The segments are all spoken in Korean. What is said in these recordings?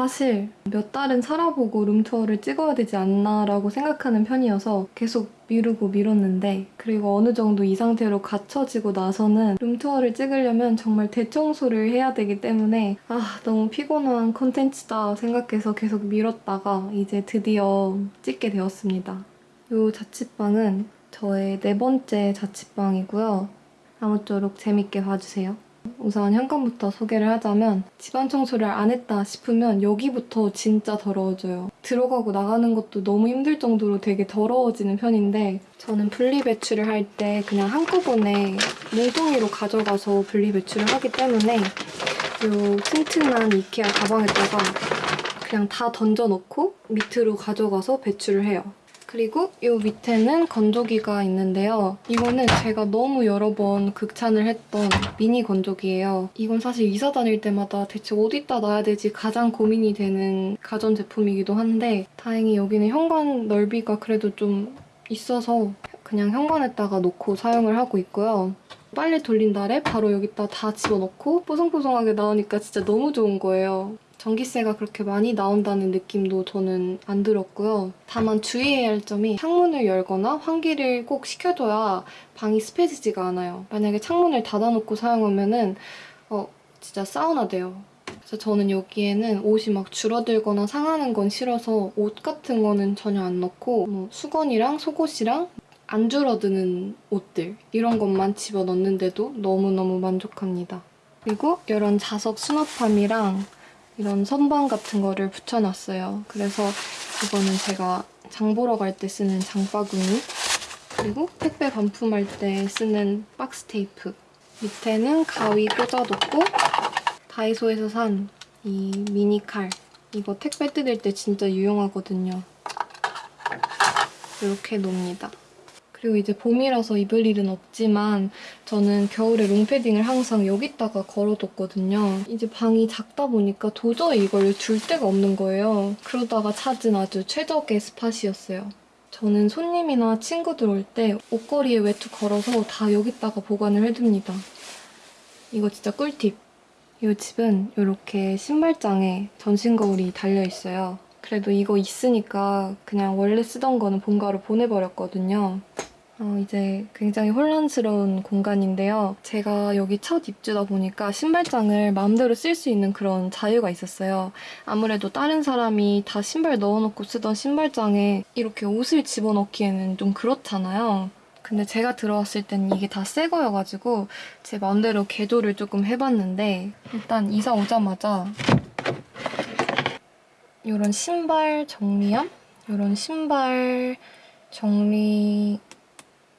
어, 사실 몇 달은 살아보고 룸투어를 찍어야 되지 않나라고 생각하는 편이어서 계속 미루고 미뤘는데 그리고 어느 정도 이 상태로 갖춰지고 나서는 룸투어를 찍으려면 정말 대청소를 해야 되기 때문에 아 너무 피곤한 콘텐츠다 생각해서 계속 미뤘다가 이제 드디어 찍게 되었습니다. 이 자취방은 저의 네 번째 자취방이고요. 아무쪼록 재밌게 봐주세요. 우선 현관부터 소개를 하자면 집안 청소를 안 했다 싶으면 여기부터 진짜 더러워져요. 들어가고 나가는 것도 너무 힘들 정도로 되게 더러워지는 편인데 저는 분리배출을 할 때 그냥 한꺼번에 뭉텅이로 가져가서 분리배출을 하기 때문에 이 튼튼한 이케아 가방에다가 그냥 다 던져놓고 밑으로 가져가서 배출을 해요. 그리고 이 밑에는 건조기가 있는데요. 이거는 제가 너무 여러 번 극찬을 했던 미니 건조기예요. 이건 사실 이사 다닐 때마다 대체 어디다 놔야 되지 가장 고민이 되는 가전제품이기도 한데 다행히 여기는 현관 넓이가 그래도 좀 있어서 그냥 현관에다가 놓고 사용을 하고 있고요. 빨리 돌린 날에 바로 여기다 다 집어넣고 뽀송뽀송하게 나오니까 진짜 너무 좋은 거예요. 전기세가 그렇게 많이 나온다는 느낌도 저는 안 들었고요. 다만 주의해야 할 점이 창문을 열거나 환기를 꼭 시켜줘야 방이 습해지지가 않아요. 만약에 창문을 닫아놓고 사용하면 은 어 진짜 사우나 돼요. 그래서 저는 여기에는 옷이 막 줄어들거나 상하는 건 싫어서 옷 같은 거는 전혀 안 넣고 뭐 수건이랑 속옷이랑 안 줄어드는 옷들 이런 것만 집어넣는데도 너무너무 만족합니다. 그리고 이런 자석 수납함이랑 이런 선반 같은 거를 붙여놨어요. 그래서 이거는 제가 장 보러 갈 때 쓰는 장바구니 그리고 택배 반품할 때 쓰는 박스 테이프 밑에는 가위 꽂아놓고 다이소에서 산 이 미니 칼 이거 택배 뜯을 때 진짜 유용하거든요. 이렇게 놓습니다. 그리고 이제 봄이라서 입을 일은 없지만 저는 겨울에 롱패딩을 항상 여기다가 걸어뒀거든요. 이제 방이 작다 보니까 도저히 이걸 둘 데가 없는 거예요. 그러다가 찾은 아주 최적의 스팟이었어요. 저는 손님이나 친구들 올 때 옷걸이에 외투 걸어서 다 여기다가 보관을 해둡니다. 이거 진짜 꿀팁. 이 집은 이렇게 신발장에 전신 거울이 달려있어요. 그래도 이거 있으니까 그냥 원래 쓰던 거는 본가로 보내버렸거든요. 어, 이제 굉장히 혼란스러운 공간인데요. 제가 여기 첫 입주다 보니까 신발장을 마음대로 쓸 수 있는 그런 자유가 있었어요. 아무래도 다른 사람이 다 신발 넣어놓고 쓰던 신발장에 이렇게 옷을 집어넣기에는 좀 그렇잖아요. 근데 제가 들어왔을 땐 이게 다 새 거여가지고 제 마음대로 개조를 조금 해봤는데 일단 이사 오자마자 이런 신발 정리함? 이런 신발 정리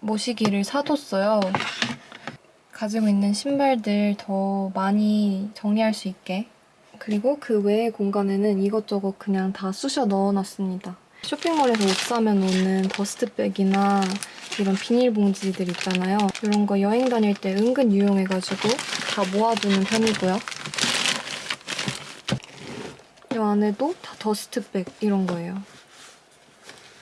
모시기를 사뒀어요. 가지고 있는 신발들 더 많이 정리할 수 있게. 그리고 그 외의 공간에는 이것저것 그냥 다 쑤셔 넣어놨습니다. 쇼핑몰에서 옷 사면 오는 더스트백이나 이런 비닐봉지들 있잖아요. 이런 거 여행 다닐 때 은근 유용해가지고 다 모아두는 편이고요. 이 안에도 다 더스트백 이런 거예요.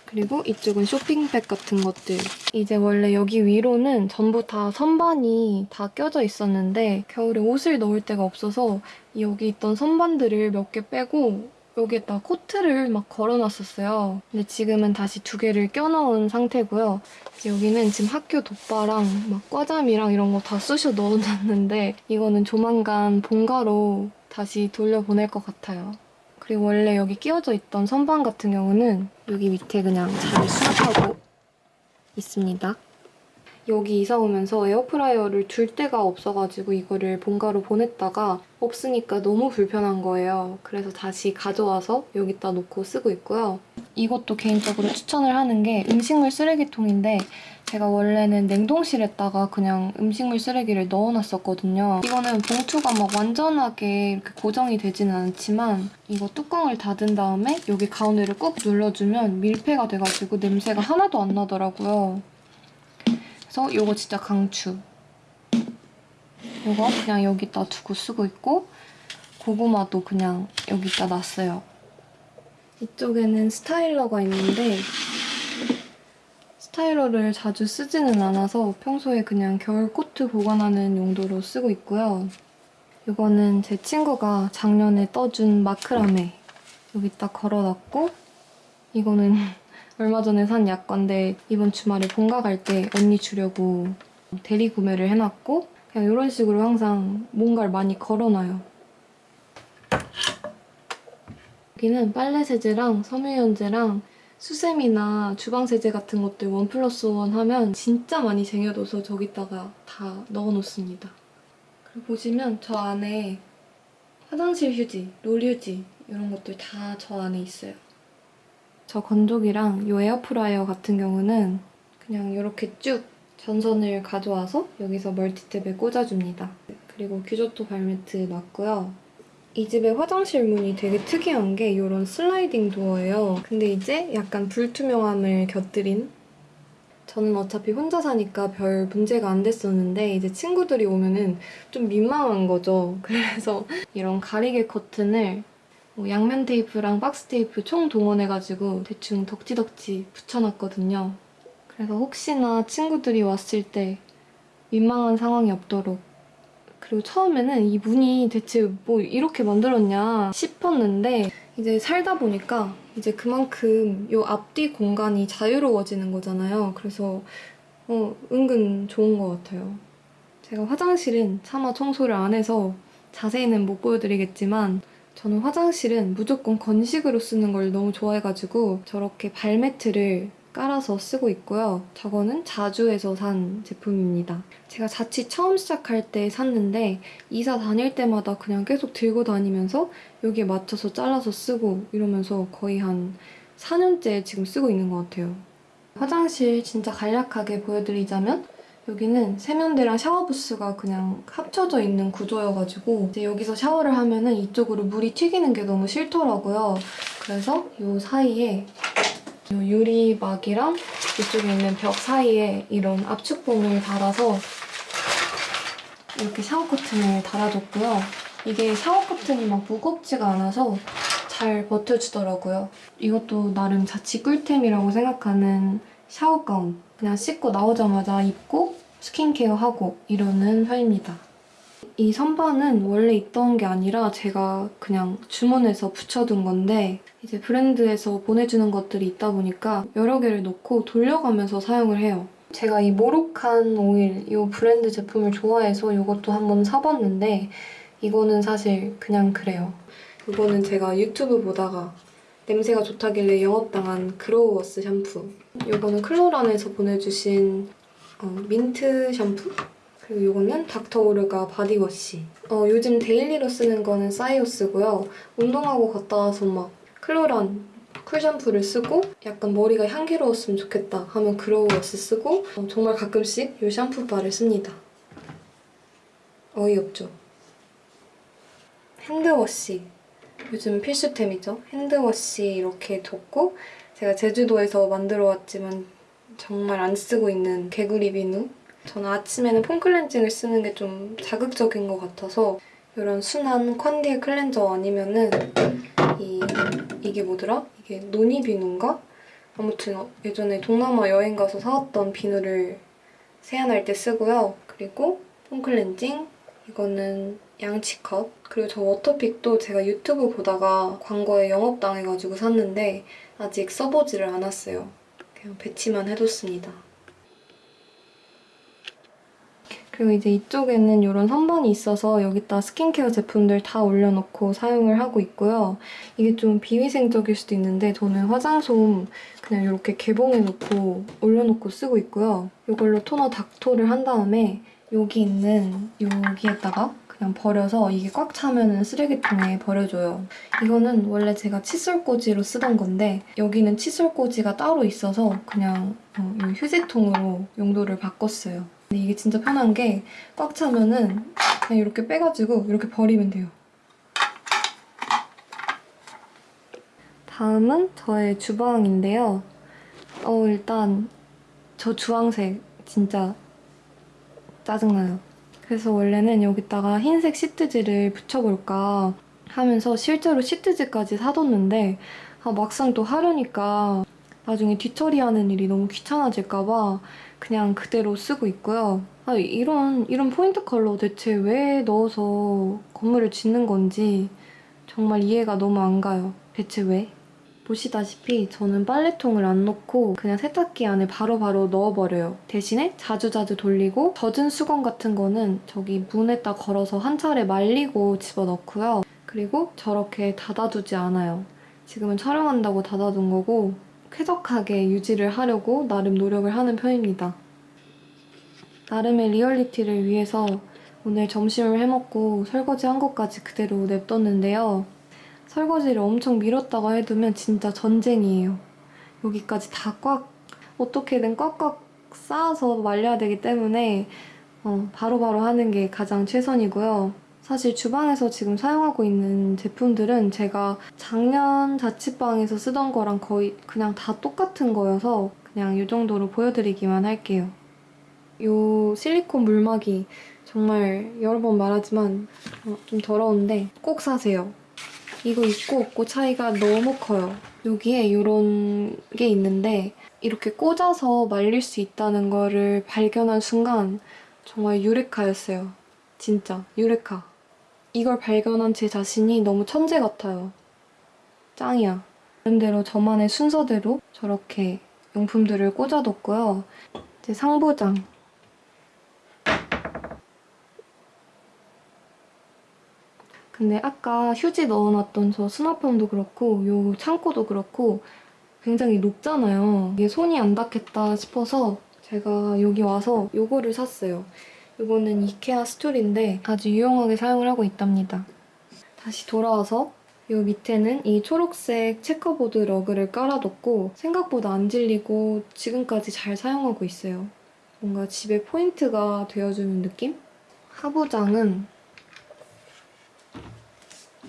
그리고 이쪽은 쇼핑백 같은 것들. 이제 원래 여기 위로는 전부 다 선반이 다 껴져 있었는데 겨울에 옷을 넣을 데가 없어서 여기 있던 선반들을 몇 개 빼고 여기에다 코트를 막 걸어놨었어요. 근데 지금은 다시 두 개를 껴넣은 상태고요. 여기는 지금 학교 돗바랑 막 과잠이랑 이런 거 다 쑤셔 넣어놨는데 이거는 조만간 본가로 다시 돌려보낼 것 같아요. 그리고 원래 여기 끼워져 있던 선반 같은 경우는 여기 밑에 그냥 잘 수납하고 있습니다. 여기 이사 오면서 에어프라이어를 둘 데가 없어가지고 이거를 본가로 보냈다가 없으니까 너무 불편한 거예요. 그래서 다시 가져와서 여기다 놓고 쓰고 있고요. 이것도 개인적으로 추천을 하는 게 음식물 쓰레기통인데 제가 원래는 냉동실에다가 그냥 음식물 쓰레기를 넣어놨었거든요. 이거는 봉투가 막 완전하게 이렇게 고정이 되지는 않지만 이거 뚜껑을 닫은 다음에 여기 가운데를 꾹 눌러주면 밀폐가 돼가지고 냄새가 하나도 안 나더라고요. 그래서 이거 진짜 강추. 이거 그냥 여기다 두고 쓰고 있고 고구마도 그냥 여기다 놨어요. 이쪽에는 스타일러가 있는데 스타일러를 자주 쓰지는 않아서 평소에 그냥 겨울 코트 보관하는 용도로 쓰고 있고요. 이거는 제 친구가 작년에 떠준 마크라메 여기다 걸어놨고 이거는 얼마 전에 산 약관데 이번 주말에 본가 갈 때 언니 주려고 대리 구매를 해놨고 그냥 이런 식으로 항상 뭔가를 많이 걸어놔요. 여기는 빨래 세제랑 섬유유연제랑 수세미나 주방 세제 같은 것들 one plus one 하면 진짜 많이 쟁여둬서 저기다가 다 넣어놓습니다. 그리고 보시면 저 안에 화장실 휴지, 롤 휴지 이런 것들 다 저 안에 있어요. 저 건조기랑 이 에어프라이어 같은 경우는 그냥 이렇게 쭉 전선을 가져와서 여기서 멀티탭에 꽂아줍니다. 그리고 규조토 발매트 놨고요. 이 집의 화장실 문이 되게 특이한 게 이런 슬라이딩 도어예요. 근데 이제 약간 불투명함을 곁들인 저는 어차피 혼자 사니까 별 문제가 안 됐었는데 이제 친구들이 오면은 좀 민망한 거죠. 그래서 이런 가리개 커튼을 뭐 양면 테이프랑 박스 테이프 총 동원해가지고 대충 덕지덕지 붙여놨거든요. 그래서 혹시나 친구들이 왔을 때 민망한 상황이 없도록 그리고 처음에는 이 문이 대체 뭐 이렇게 만들었냐 싶었는데 이제 살다 보니까 이제 그만큼 요 앞뒤 공간이 자유로워지는 거잖아요. 그래서 어, 은근 좋은 것 같아요. 제가 화장실은 차마 청소를 안 해서 자세히는 못 보여드리겠지만 저는 화장실은 무조건 건식으로 쓰는 걸 너무 좋아해가지고 저렇게 발매트를 깔아서 쓰고 있고요. 저거는 자주에서 산 제품입니다. 제가 자취 처음 시작할 때 샀는데 이사 다닐 때마다 그냥 계속 들고 다니면서 여기에 맞춰서 잘라서 쓰고 이러면서 거의 한 4년째 지금 쓰고 있는 것 같아요. 화장실 진짜 간략하게 보여드리자면 여기는 세면대랑 샤워부스가 그냥 합쳐져 있는 구조여가지고 이제 여기서 샤워를 하면 은 이쪽으로 물이 튀기는 게 너무 싫더라고요. 그래서 이 사이에 이 유리막이랑 이쪽에 있는 벽 사이에 이런 압축봉을 달아서 이렇게 샤워 커튼을 달아줬고요. 이게 샤워 커튼이 막 무겁지가 않아서 잘 버텨주더라고요. 이것도 나름 자취 꿀템이라고 생각하는 샤워 가운. 그냥 씻고 나오자마자 입고 스킨케어하고 이러는 편입니다. 이 선반은 원래 있던 게 아니라 제가 그냥 주문해서 붙여둔 건데 이제 브랜드에서 보내주는 것들이 있다 보니까 여러 개를 놓고 돌려가면서 사용을 해요. 제가 이 모로칸 오일 이 브랜드 제품을 좋아해서 이것도 한번 사봤는데 이거는 사실 그냥 그래요. 이거는 제가 유튜브 보다가 냄새가 좋다길래 영업당한 그로우워스 샴푸. 이거는 클로란에서 보내주신 어, 민트 샴푸? 그리고 이거는 닥터오르가 body wash. 어, 요즘 daily로 쓰는 거는 사이오스고요. 운동하고 갔다 와서 막 클로란 cool 샴푸를 쓰고 약간 머리가 향기로웠으면 좋겠다 하면 그로우워스 쓰고 어, 정말 가끔씩 이 샴푸바를 씁니다. 어이없죠? Hand wash. 요즘 필수템이죠. Hand wash 이렇게 뒀고 제가 제주도에서 만들어 왔지만 정말 안 쓰고 있는 개구리 비누. 저는 아침에는 폼 클렌징을 쓰는 게 좀 자극적인 것 같아서 이런 순한 컨디에 클렌저 아니면은 이 이게 뭐더라? 이게 노니 비누인가? 아무튼 어, 예전에 동남아 여행 가서 사왔던 비누를 세안할 때 쓰고요. 그리고 폼 클렌징 이거는 양치컵 그리고 저 워터픽도 제가 유튜브 보다가 광고에 영업당해가지고 샀는데 아직 써보지를 않았어요. 그냥 배치만 해뒀습니다. 그리고 이제 이쪽에는 이런 선반이 있어서 여기다 스킨케어 제품들 다 올려놓고 사용을 하고 있고요. 이게 좀 비위생적일 수도 있는데 저는 화장솜 그냥 이렇게 개봉해놓고 올려놓고 쓰고 있고요. 이걸로 토너 닥토를 한 다음에 여기 있는 여기에다가 그냥 버려서 이게 꽉 차면 쓰레기통에 버려줘요. 이거는 원래 제가 칫솔꽂이로 쓰던 건데 여기는 칫솔꽂이가 따로 있어서 그냥 어, 이 휴지통으로 용도를 바꿨어요. 근데 이게 진짜 편한 게 꽉 차면은 그냥 이렇게 빼가지고 이렇게 버리면 돼요. 다음은 저의 주방인데요. 어 일단 저 주황색 진짜 짜증나요. 그래서 원래는 여기다가 흰색 시트지를 붙여볼까 하면서 실제로 시트지까지 사뒀는데 아, 막상 또 하려니까 나중에 뒤처리하는 일이 너무 귀찮아질까봐 그냥 그대로 쓰고 있고요. 아, 이런, 이런 포인트 컬러 대체 왜 넣어서 건물을 짓는 건지 정말 이해가 너무 안 가요. 대체 왜? 보시다시피 저는 빨래통을 안 넣고 그냥 세탁기 안에 바로바로 넣어버려요. 대신에 자주자주 돌리고 젖은 수건 같은 거는 저기 문에다 걸어서 한 차례 말리고 집어넣고요. 그리고 저렇게 닫아두지 않아요. 지금은 촬영한다고 닫아둔 거고 쾌적하게 유지를 하려고 나름 노력을 하는 편입니다. 나름의 리얼리티를 위해서 오늘 점심을 해먹고 설거지 한 것까지 그대로 냅뒀는데요. 설거지를 엄청 미뤘다가 해두면 진짜 전쟁이에요. 여기까지 다 꽉, 어떻게든 꽉꽉 쌓아서 말려야 되기 때문에 어, 바로바로 하는 게 가장 최선이고요. 사실 주방에서 지금 사용하고 있는 제품들은 제가 작년 자취방에서 쓰던 거랑 거의 그냥 다 똑같은 거여서 그냥 이 정도로 보여드리기만 할게요. 이 실리콘 물막이 정말 여러 번 말하지만 어, 좀 더러운데 꼭 사세요. 이거 있고 없고 차이가 너무 커요. 여기에 이런 게 있는데 이렇게 꽂아서 말릴 수 있다는 거를 발견한 순간 정말 유레카였어요. 진짜 유레카. 이걸 발견한 제 자신이 너무 천재 같아요. 짱이야. 나름대로 저만의 순서대로 저렇게 용품들을 꽂아뒀고요. 이제 상부장. 근데 아까 휴지 넣어놨던 저 수납함도 그렇고 요 창고도 그렇고 굉장히 높잖아요. 이게 손이 안 닿겠다 싶어서 제가 여기 와서 요거를 샀어요. 요거는 이케아 스툴인데 아주 유용하게 사용을 하고 있답니다. 다시 돌아와서 요 밑에는 이 초록색 checkerboard 러그를 깔아뒀고 생각보다 안 질리고 지금까지 잘 사용하고 있어요. 뭔가 집에 포인트가 되어주는 느낌? 하부장은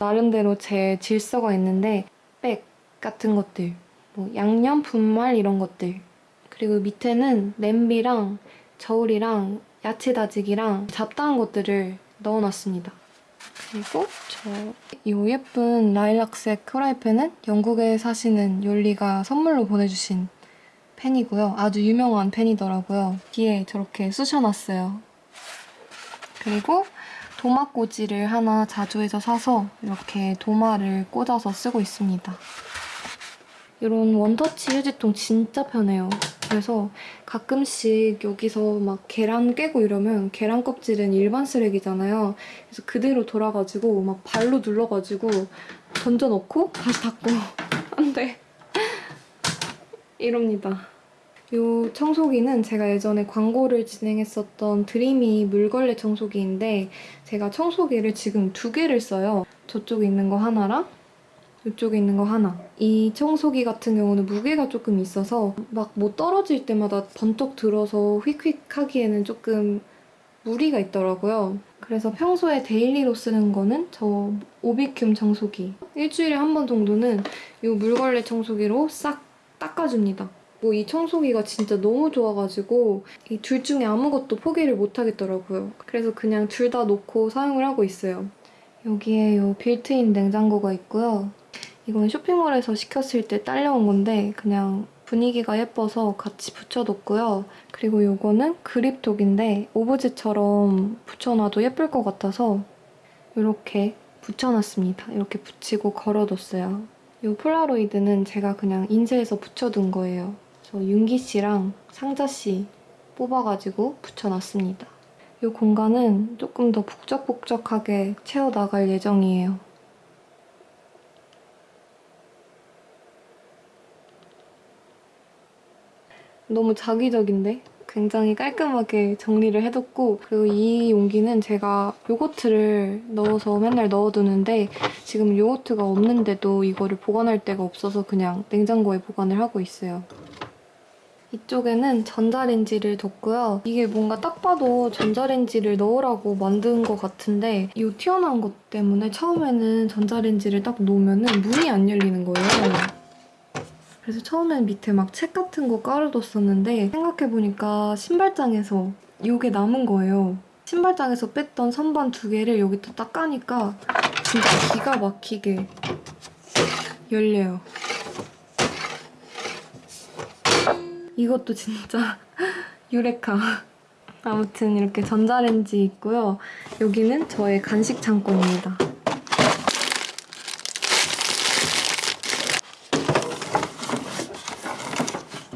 나름대로 제 질서가 있는데 백 같은 것들, 뭐 양념, 분말 이런 것들 그리고 밑에는 냄비랑 저울이랑 야채 다지기랑 잡다한 것들을 넣어놨습니다. 그리고 저 이 예쁜 라일락색 프라이팬은 영국에 사시는 욜리가 선물로 보내주신 팬이고요. 아주 유명한 팬이더라고요. 뒤에 저렇게 쑤셔놨어요. 그리고 도마 꽂이를 하나 자주해서 사서 이렇게 도마를 꽂아서 쓰고 있습니다. 이런 원터치 휴지통 진짜 편해요. 그래서 가끔씩 여기서 막 계란 깨고 이러면 계란 껍질은 일반 쓰레기잖아요. 그래서 그대로 돌아가지고 막 발로 눌러가지고 던져놓고 다시 닫고 안 돼. 이럽니다. 이 청소기는 제가 예전에 광고를 진행했었던 드리미 물걸레 청소기인데 제가 청소기를 지금 두 개를 써요. 저쪽에 있는 거 하나랑 이쪽에 있는 거 하나. 이 청소기 같은 경우는 무게가 조금 있어서 막 뭐 떨어질 때마다 번쩍 들어서 휙휙 하기에는 조금 무리가 있더라고요. 그래서 평소에 daily로 쓰는 거는 저 오비큠 청소기. 일주일에 한 번 정도는 이 물걸레 청소기로 싹 닦아줍니다. 뭐 이 청소기가 진짜 너무 좋아가지고 이 둘 중에 아무것도 포기를 못 하겠더라고요. 그래서 그냥 둘 다 놓고 사용을 하고 있어요. 여기에 이 빌트인 냉장고가 있고요. 이건 쇼핑몰에서 시켰을 때 딸려온 건데 그냥 분위기가 예뻐서 같이 붙여뒀고요. 그리고 이거는 그립톡인데 오브제처럼 붙여놔도 예쁠 것 같아서 이렇게 붙여놨습니다. 이렇게 붙이고 걸어뒀어요. 이 폴라로이드는 제가 그냥 인쇄해서 붙여둔 거예요. 저 윤기 씨랑 상자 씨 뽑아가지고 붙여놨습니다. 이 공간은 조금 더 북적북적하게 채워나갈 예정이에요. 너무 자기적인데? 굉장히 깔끔하게 정리를 해뒀고 그리고 이 용기는 제가 요거트를 넣어서 맨날 넣어두는데 지금 요거트가 없는데도 이거를 보관할 데가 없어서 그냥 냉장고에 보관을 하고 있어요. 이쪽에는 전자레인지를 뒀고요. 이게 뭔가 딱 봐도 전자레인지를 넣으라고 만든 것 같은데 이 튀어나온 것 때문에 처음에는 전자레인지를 딱 놓으면 문이 안 열리는 거예요. 그래서 처음엔 밑에 막 책 같은 거 깔아뒀었는데 생각해보니까 신발장에서 이게 남은 거예요. 신발장에서 뺐던 선반 두 개를 여기다 딱 까니까 진짜 기가 막히게 열려요. 이것도 진짜 유레카. 아무튼 이렇게 전자레인지 있고요. 여기는 저의 간식 창고입니다.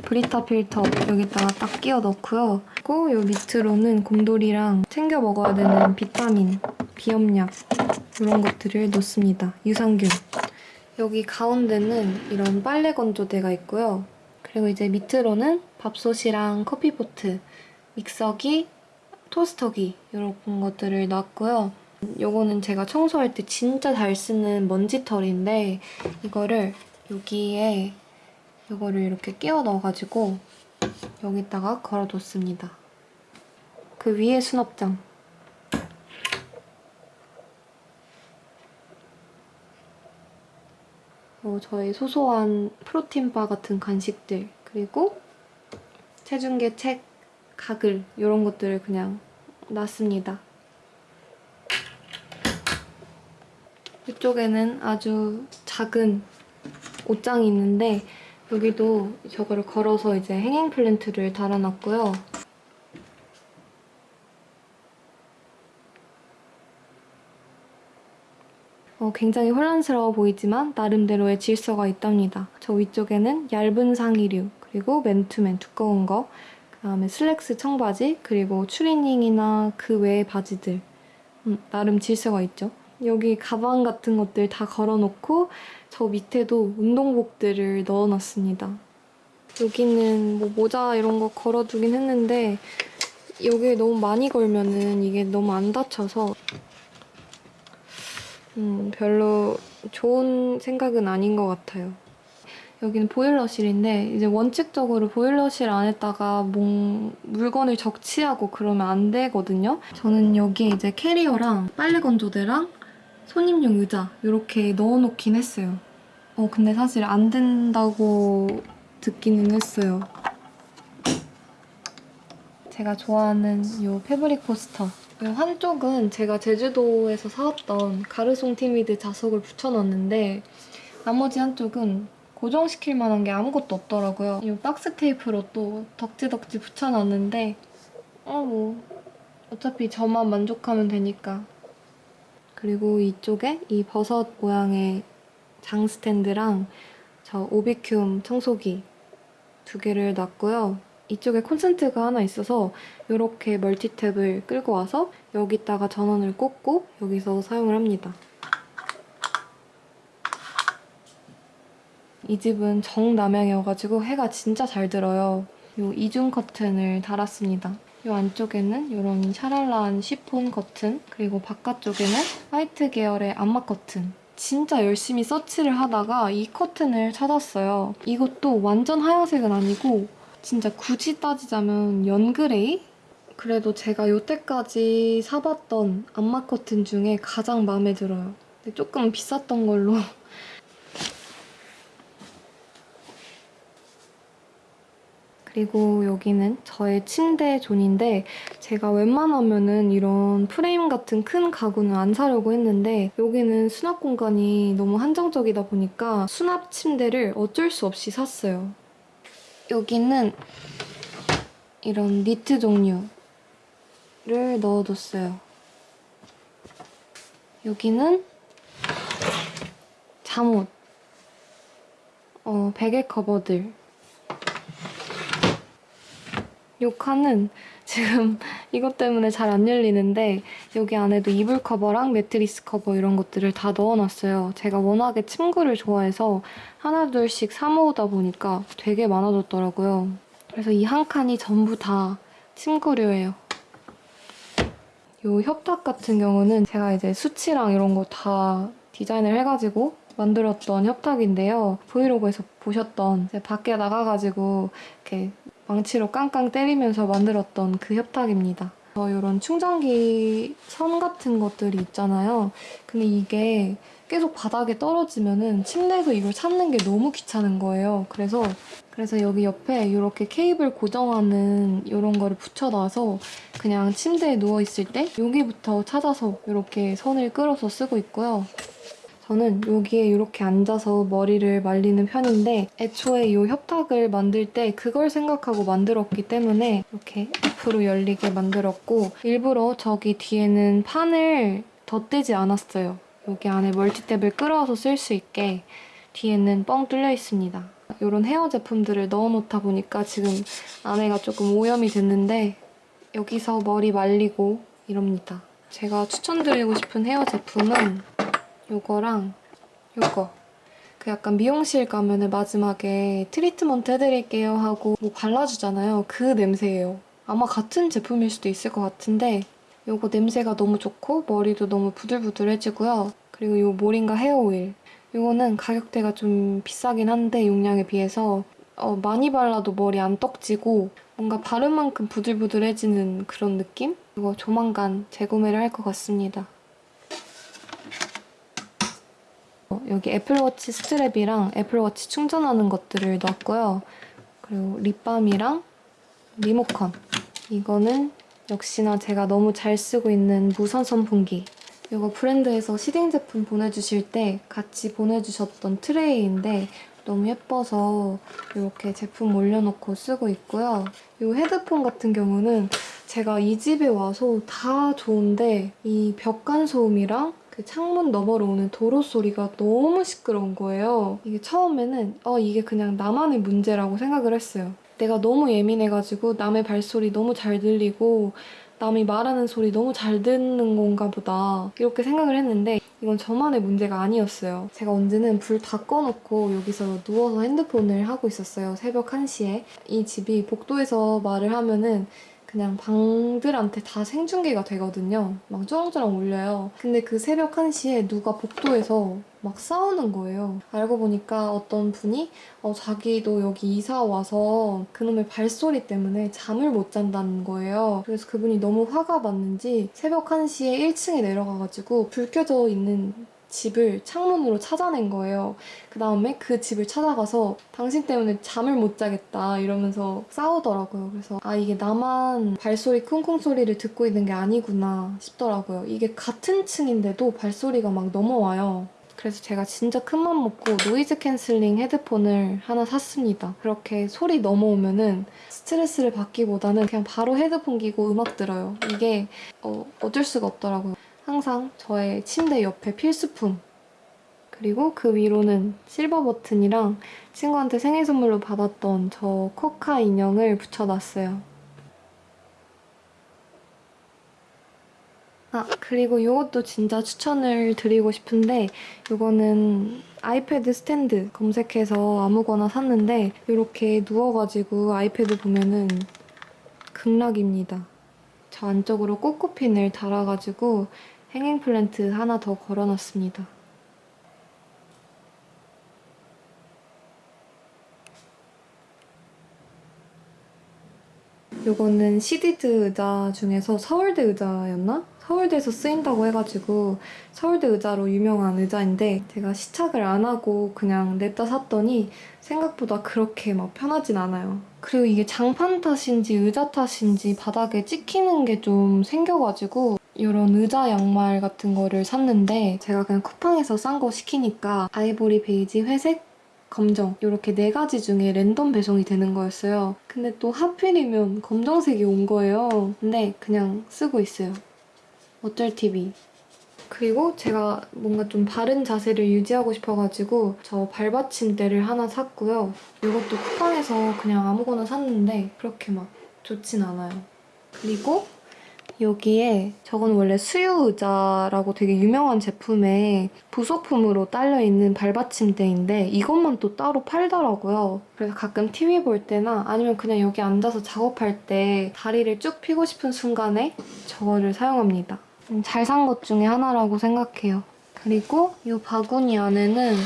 브리타 필터 여기다가 딱 끼워 넣고요. 그리고 요 밑으로는 곰돌이랑 챙겨 먹어야 되는 비타민, 비염약 이런 것들을 놓습니다. 유산균. 여기 가운데는 이런 빨래 건조대가 있고요. 그리고 이제 밑으로는 밥솥이랑 커피포트, 믹서기, 토스터기 이런 것들을 놨고요. 요거는 제가 청소할 때 진짜 잘 쓰는 먼지털인데 이거를 여기에 이거를 이렇게 끼워 넣어가지고 여기다가 걸어뒀습니다. 그 위에 수납장. 어, 저의 소소한 프로틴바 같은 간식들 그리고 체중계 책, 가글 이런 것들을 그냥 놨습니다. 이쪽에는 아주 작은 옷장이 있는데 여기도 저거를 걸어서 이제 행잉 플랜트를 달아놨고요. 어, 굉장히 혼란스러워 보이지만 나름대로의 질서가 있답니다. 저 위쪽에는 얇은 상의류, 그리고 맨투맨 두꺼운 거, 그 다음에 슬랙스 청바지, 그리고 추리닝이나 그 외의 바지들. 음, 나름 질서가 있죠. 여기 가방 같은 것들 다 걸어놓고 저 밑에도 운동복들을 넣어놨습니다. 여기는 뭐 모자 이런 거 걸어두긴 했는데 여기에 너무 많이 걸면은 이게 너무 안 닫혀서 음, 별로 좋은 생각은 아닌 것 같아요. 여기는 보일러실인데 이제 원칙적으로 보일러실 안에다가 뭐 물건을 적치하고 그러면 안 되거든요. 저는 여기에 이제 캐리어랑 빨래 건조대랑 손님용 의자 이렇게 넣어놓긴 했어요. 어 근데 사실 안 된다고 듣기는 했어요. 제가 좋아하는 이 패브릭 포스터. 이 한쪽은 제가 제주도에서 사왔던 가르송 티미드 자석을 붙여놨는데 나머지 한쪽은 고정시킬 만한 게 아무것도 없더라고요. 이 박스 테이프로 또 덕지덕지 붙여놨는데 어뭐 어차피 저만 만족하면 되니까 그리고 이쪽에 이 버섯 모양의 장 스탠드랑 저 오비큐움 청소기 두 개를 놨고요. 이쪽에 콘센트가 하나 있어서 이렇게 멀티탭을 끌고 와서 여기다가 전원을 꽂고 여기서 사용을 합니다. 이 집은 정남향이어가지고 해가 진짜 잘 들어요. 이 이중 커튼을 달았습니다. 이 안쪽에는 이런 샤랄라한 시폰 커튼 그리고 바깥쪽에는 화이트 계열의 암막 커튼 진짜 열심히 서치를 하다가 이 커튼을 찾았어요. 이것도 완전 하얀색은 아니고 진짜 굳이 따지자면 연그레이? 그래도 제가 여태까지 사봤던 암막 커튼 중에 가장 마음에 들어요. 조금 비쌌던 걸로 그리고 여기는 저의 침대 존인데 제가 웬만하면 은 이런 프레임 같은 큰 가구는 안 사려고 했는데 여기는 수납 공간이 너무 한정적이다 보니까 수납 침대를 어쩔 수 없이 샀어요. 여기는 이런 니트 종류를 넣어뒀어요. 여기는 잠옷, 어, 베개 커버들 이 칸은 지금 이것 때문에 잘 안 열리는데 여기 안에도 이불 커버랑 매트리스 커버 이런 것들을 다 넣어놨어요. 제가 워낙에 침구를 좋아해서 하나 둘씩 사 모으다 보니까 되게 많아졌더라고요. 그래서 이 한 칸이 전부 다 침구류예요. 이 협탁 같은 경우는 제가 이제 수치랑 이런 거 다 디자인을 해가지고 만들었던 협탁인데요. 브이로그에서 보셨던 밖에 나가가지고 이렇게 망치로 깡깡 때리면서 만들었던 그 협탁입니다. 어, 이런 충전기 선 같은 것들이 있잖아요. 근데 이게 계속 바닥에 떨어지면은 침대에서 이걸 찾는 게 너무 귀찮은 거예요. 그래서 그래서 여기 옆에 이렇게 케이블 고정하는 이런 거를 붙여놔서 그냥 침대에 누워있을 때 여기부터 찾아서 이렇게 선을 끌어서 쓰고 있고요. 저는 여기에 이렇게 앉아서 머리를 말리는 편인데 애초에 이 협탁을 만들 때 그걸 생각하고 만들었기 때문에 이렇게 앞으로 열리게 만들었고 일부러 저기 뒤에는 판을 덧대지 않았어요. 여기 안에 멀티탭을 끌어와서 쓸 수 있게 뒤에는 뻥 뚫려 있습니다. 이런 헤어 제품들을 넣어놓다 보니까 지금 안에가 조금 오염이 됐는데 여기서 머리 말리고 이럽니다. 제가 추천드리고 싶은 헤어 제품은 이거랑 이거. 그 약간 미용실 가면은 마지막에 트리트먼트 해드릴게요 하고 뭐 발라주잖아요. 그 냄새예요. 아마 같은 제품일 수도 있을 것 같은데 이거 냄새가 너무 좋고 머리도 너무 부들부들해지고요. 그리고 이 모링가 헤어 오일. 이거는 가격대가 좀 비싸긴 한데 용량에 비해서 어, 많이 발라도 머리 안 떡지고 뭔가 바른 만큼 부들부들해지는 그런 느낌? 이거 조만간 재구매를 할 것 같습니다. 어, 여기 애플워치 스트랩이랑 애플워치 충전하는 것들을 넣었고요. 그리고 립밤이랑 리모컨. 이거는 역시나 제가 너무 잘 쓰고 있는 무선 선풍기. 이거 브랜드에서 시딩 제품 보내주실 때 같이 보내주셨던 트레이인데 너무 예뻐서 이렇게 제품 올려놓고 쓰고 있고요. 이 헤드폰 같은 경우는 제가 이 집에 와서 다 좋은데 이 벽간 소음이랑 그 창문 너머로 오는 도로 소리가 너무 시끄러운 거예요. 이게 처음에는 어 이게 그냥 나만의 문제라고 생각을 했어요. 내가 너무 예민해가지고 남의 발소리 너무 잘 들리고 남이 말하는 소리 너무 잘 듣는 건가 보다 이렇게 생각을 했는데 이건 저만의 문제가 아니었어요. 제가 언제는 불 다 꺼놓고 여기서 누워서 핸드폰을 하고 있었어요. 새벽 1시에. 이 집이 복도에서 말을 하면은 그냥 방들한테 다 생중계가 되거든요. 막 쩌렁쩌렁 울려요. 근데 그 새벽 1시에 누가 복도에서 막 싸우는 거예요. 알고 보니까 어떤 분이 어, 자기도 여기 이사 와서 그놈의 발소리 때문에 잠을 못 잔다는 거예요. 그래서 그분이 너무 화가 났는지 새벽 1시에 1층에 내려가가지고 불 켜져 있는 집을 창문으로 찾아낸 거예요. 그 다음에 그 집을 찾아가서 당신 때문에 잠을 못 자겠다 이러면서 싸우더라고요. 그래서 아 이게 나만 발소리 쿵쿵 소리를 듣고 있는 게 아니구나 싶더라고요. 이게 같은 층인데도 발소리가 막 넘어와요. 그래서 제가 진짜 큰 맘 먹고 noise canceling 헤드폰을 하나 샀습니다. 그렇게 소리 넘어오면은 스트레스를 받기보다는 그냥 바로 헤드폰 끼고 음악 들어요. 이게 어, 어쩔 수가 없더라고요. 항상 저의 침대 옆에 필수품. 그리고 그 위로는 실버 버튼이랑 친구한테 생일 선물로 받았던 저 코카 인형을 붙여놨어요. 아, 그리고 이것도 진짜 추천을 드리고 싶은데 이거는 아이패드 스탠드 검색해서 아무거나 샀는데 이렇게 누워가지고 아이패드 보면은 극락입니다. 저 안쪽으로 꼬꼬핀을 달아가지고 행잉 플랜트 하나 더 걸어놨습니다. 이거는 시디드 의자 중에서 서울대 의자였나? 서울대에서 쓰인다고 해가지고 서울대 의자로 유명한 의자인데 제가 시착을 안 하고 그냥 냅다 샀더니 생각보다 그렇게 막 편하진 않아요. 그리고 이게 장판 탓인지 의자 탓인지 바닥에 찍히는 게 좀 생겨가지고 이런 의자 양말 같은 거를 샀는데 제가 그냥 쿠팡에서 싼 거 시키니까 아이보리 베이지, 회색, 검정 이렇게 네 가지 중에 랜덤 배송이 되는 거였어요. 근데 또 하필이면 검정색이 온 거예요. 근데 그냥 쓰고 있어요. 어쩔 TV. 그리고 제가 뭔가 좀 바른 자세를 유지하고 싶어가지고 저 발받침대를 하나 샀고요. 이것도 쿠팡에서 그냥 아무거나 샀는데 그렇게 막 좋진 않아요. 그리고 여기에 저건 원래 수유 의자라고 되게 유명한 제품의 부속품으로 딸려있는 발받침대인데 이것만 또 따로 팔더라고요. 그래서 가끔 TV 볼 때나 아니면 그냥 여기 앉아서 작업할 때 다리를 쭉 펴고 싶은 순간에 저거를 사용합니다. 잘 산 것 중에 하나라고 생각해요. 그리고 이 바구니 안에는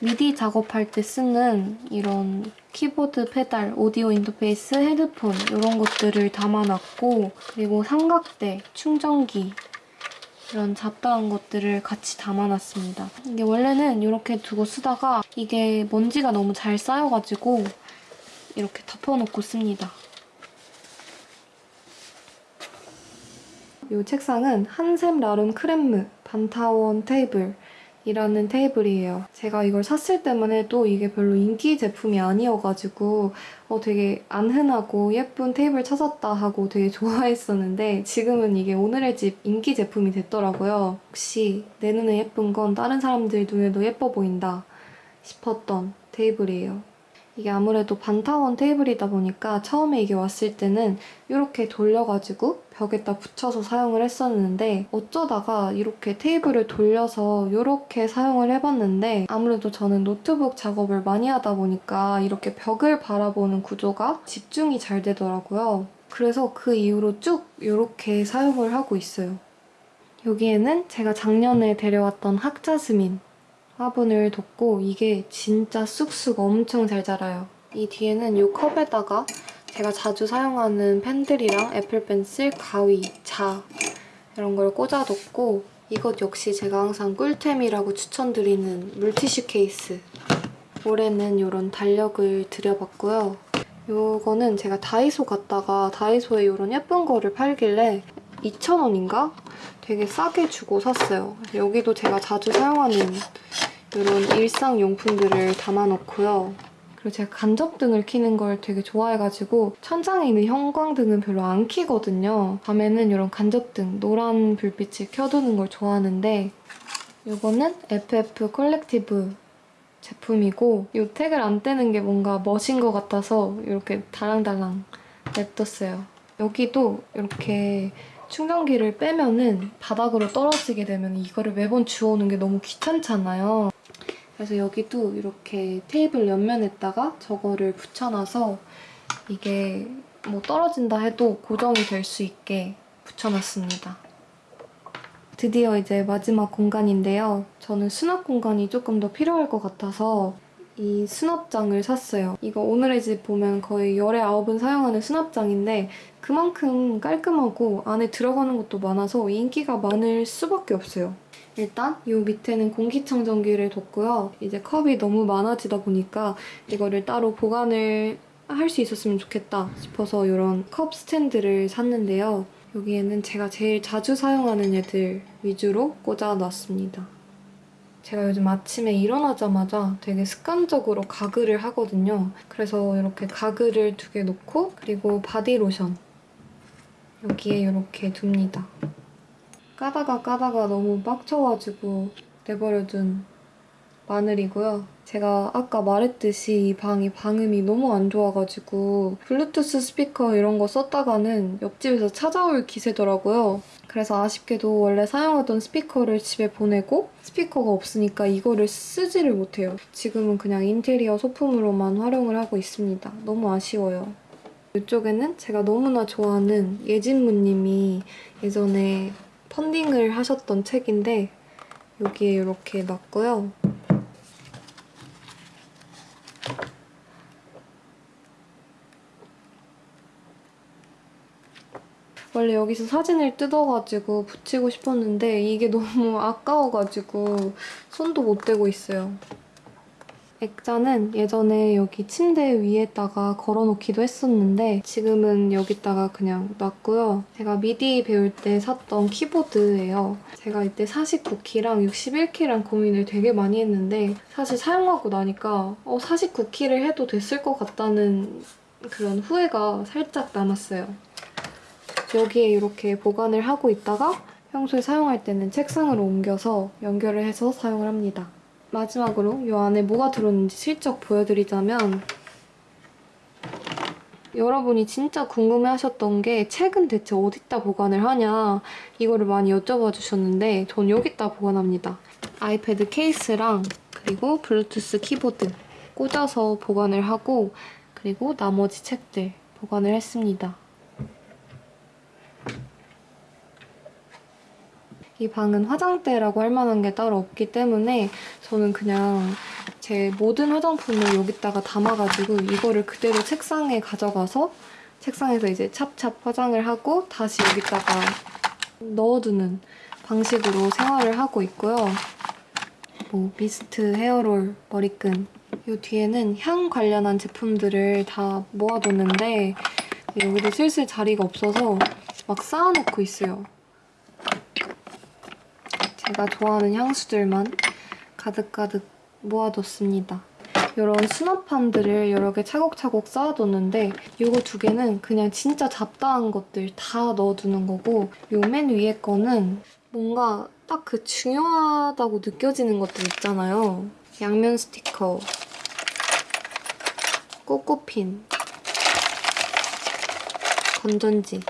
미디 작업할 때 쓰는 이런 키보드 페달, 오디오 인터페이스, 헤드폰 이런 것들을 담아놨고 그리고 삼각대, 충전기 이런 잡다한 것들을 같이 담아놨습니다. 이게 원래는 이렇게 두고 쓰다가 이게 먼지가 너무 잘 쌓여가지고 이렇게 덮어놓고 씁니다. 이 책상은 한샘 라름 크렘무 반타원 테이블 이라는 테이블이에요. 제가 이걸 샀을 때만 해도 이게 별로 인기 제품이 아니어가지고 어, 되게 안 흔하고 예쁜 테이블 찾았다 하고 되게 좋아했었는데 지금은 이게 오늘의 집 인기 제품이 됐더라고요. 혹시 내 눈에 예쁜 건 다른 사람들 눈에도 예뻐 보인다. 싶었던 테이블이에요. 이게 아무래도 반타원 테이블이다 보니까 처음에 이게 왔을 때는 이렇게 돌려가지고 벽에다 붙여서 사용을 했었는데 어쩌다가 이렇게 테이블을 돌려서 이렇게 사용을 해봤는데 아무래도 저는 노트북 작업을 많이 하다 보니까 이렇게 벽을 바라보는 구조가 집중이 잘 되더라고요. 그래서 그 이후로 쭉 이렇게 사용을 하고 있어요. 여기에는 제가 작년에 데려왔던 학자스민 화분을 뒀고 이게 진짜 쑥쑥 엄청 잘 자라요. 이 뒤에는 이 컵에다가 제가 자주 사용하는 펜들이랑 애플펜슬, 가위, 자 이런 걸 꽂아뒀고 이것 역시 제가 항상 꿀템이라고 추천드리는 물티슈 케이스 올해는 이런 달력을 들여봤고요. 이거는 제가 다이소 갔다가 다이소에 이런 예쁜 거를 팔길래 2,000원인가? 되게 싸게 주고 샀어요. 여기도 제가 자주 사용하는 이런 일상용품들을 담아놓고요. 그리고 제가 간접등을 켜는 걸 되게 좋아해가지고 천장에 있는 형광등은 별로 안 켜거든요. 밤에는 이런 간접등, 노란 불빛을 켜두는 걸 좋아하는데 이거는 FF 컬렉티브 제품이고 이 tag을 안 떼는 게 뭔가 멋인 것 같아서 이렇게 달랑달랑 냅뒀어요. 여기도 이렇게 충전기를 빼면은 바닥으로 떨어지게 되면 이거를 매번 주워오는 게 너무 귀찮잖아요. 그래서 여기도 이렇게 테이블 옆면에다가 저거를 붙여놔서 이게 뭐 떨어진다 해도 고정이 될 수 있게 붙여놨습니다. 드디어 이제 마지막 공간인데요. 저는 수납 공간이 조금 더 필요할 것 같아서 이 수납장을 샀어요. 이거 오늘의 집 보면 거의 열에 아홉은 사용하는 수납장인데 그만큼 깔끔하고 안에 들어가는 것도 많아서 인기가 많을 수밖에 없어요. 일단 이 밑에는 공기청정기를 뒀고요. 이제 컵이 너무 많아지다 보니까 이거를 따로 보관을 할 수 있었으면 좋겠다 싶어서 이런 컵 스탠드를 샀는데요. 여기에는 제가 제일 자주 사용하는 애들 위주로 꽂아놨습니다. 제가 요즘 아침에 일어나자마자 되게 습관적으로 가글을 하거든요. 그래서 이렇게 가글을 두 개 놓고 그리고 바디로션 여기에 이렇게 둡니다. 까다가 까다가 너무 빡쳐가지고 내버려둔 마늘이고요. 제가 아까 말했듯이 이 방이 방음이 너무 안 좋아가지고 블루투스 스피커 이런 거 썼다가는 옆집에서 찾아올 기세더라고요. 그래서 아쉽게도 원래 사용하던 스피커를 집에 보내고 스피커가 없으니까 이거를 쓰지를 못해요. 지금은 그냥 인테리어 소품으로만 활용을 하고 있습니다. 너무 아쉬워요. 이쪽에는 제가 너무나 좋아하는 예진무님이 예전에 펀딩을 하셨던 책인데 여기에 이렇게 놨고요. 원래 여기서 사진을 뜯어가지고 붙이고 싶었는데 이게 너무 아까워가지고 손도 못 대고 있어요. 액자는 예전에 여기 침대 위에다가 걸어놓기도 했었는데 지금은 여기다가 그냥 놨고요. 제가 미디 배울 때 샀던 키보드예요. 제가 이때 49키랑 61키랑 고민을 되게 많이 했는데 사실 사용하고 나니까 어, 49키를 해도 됐을 것 같다는 그런 후회가 살짝 남았어요. 여기에 이렇게 보관을 하고 있다가 평소에 사용할 때는 책상으로 옮겨서 연결을 해서 사용을 합니다. 마지막으로 이 안에 뭐가 들었는지 슬쩍 보여드리자면 여러분이 진짜 궁금해하셨던 게 책은 대체 어디다 보관을 하냐 이거를 많이 여쭤봐 주셨는데 전 여기다 보관합니다. 아이패드 케이스랑 그리고 블루투스 키보드 꽂아서 보관을 하고 그리고 나머지 책들 보관을 했습니다. 이 방은 화장대라고 할 만한 게 따로 없기 때문에 저는 그냥 제 모든 화장품을 여기다가 담아가지고 이거를 그대로 책상에 가져가서 책상에서 이제 찹찹 화장을 하고 다시 여기다가 넣어두는 방식으로 생활을 하고 있고요. 뭐 미스트, 헤어롤, 머리끈 이 뒤에는 향 관련한 제품들을 다 모아뒀는데 여기도 슬슬 자리가 없어서 막 쌓아놓고 있어요. 제가 좋아하는 향수들만 가득가득 모아뒀습니다. 이런 수납함들을 여러 개 차곡차곡 쌓아뒀는데 이거 두 개는 그냥 진짜 잡다한 것들 다 넣어두는 거고 이맨 위에 거는 뭔가 딱 그 중요하다고 느껴지는 것들 있잖아요. 양면 스티커, 꼬꼬핀, 건전지,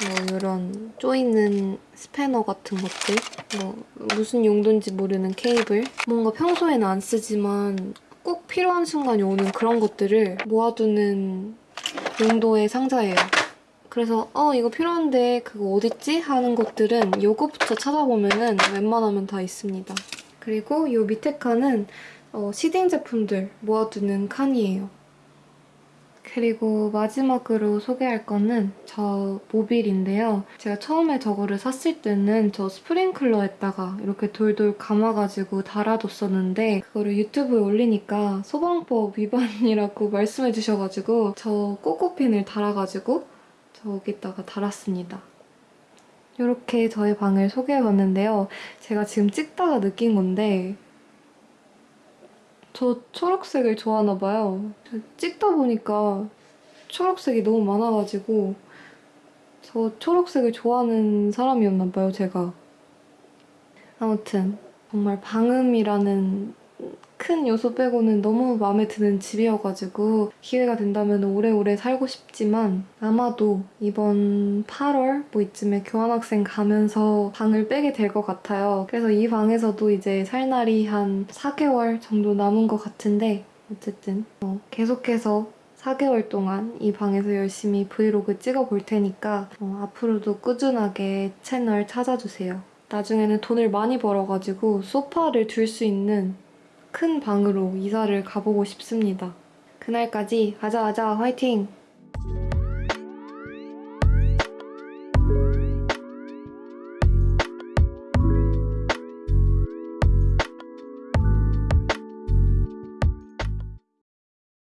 뭐 이런 쪼이는 스패너 같은 것들, 뭐 무슨 용도인지 모르는 케이블, 뭔가 평소에는 안 쓰지만 꼭 필요한 순간이 오는 그런 것들을 모아두는 용도의 상자예요. 그래서 어 이거 필요한데 그거 어딨지? 하는 것들은 요거부터 찾아보면은 웬만하면 다 있습니다. 그리고 요 밑에 칸은 어, 시딩 제품들 모아두는 칸이에요. 그리고 마지막으로 소개할 거는 저 모빌인데요. 제가 처음에 저거를 샀을 때는 저 스프링클러에다가 이렇게 돌돌 감아가지고 달아뒀었는데 그거를 유튜브에 올리니까 소방법 위반이라고 말씀해 주셔가지고 저 꼬꼬핀을 달아가지고 저기다가 달았습니다. 이렇게 저의 방을 소개해봤는데요. 제가 지금 찍다가 느낀 건데 저 초록색을 좋아하나 봐요. 저 찍다 보니까 초록색이 너무 많아가지고 저 초록색을 좋아하는 사람이었나 봐요, 제가. 아무튼 정말 방음이라는 큰 요소 빼고는 너무 마음에 드는 집이어가지고 기회가 된다면 오래오래 살고 싶지만 아마도 이번 8월 뭐 이쯤에 교환학생 가면서 방을 빼게 될 것 같아요. 그래서 이 방에서도 이제 살 날이 한 4개월 정도 남은 것 같은데 어쨌든 어, 계속해서 4개월 동안 이 방에서 열심히 브이로그 찍어볼 테니까 어, 앞으로도 꾸준하게 채널 찾아주세요. 나중에는 돈을 많이 벌어가지고 소파를 둘 수 있는 큰 방으로 이사를 가보고 싶습니다. 그날까지 가자아자 화이팅!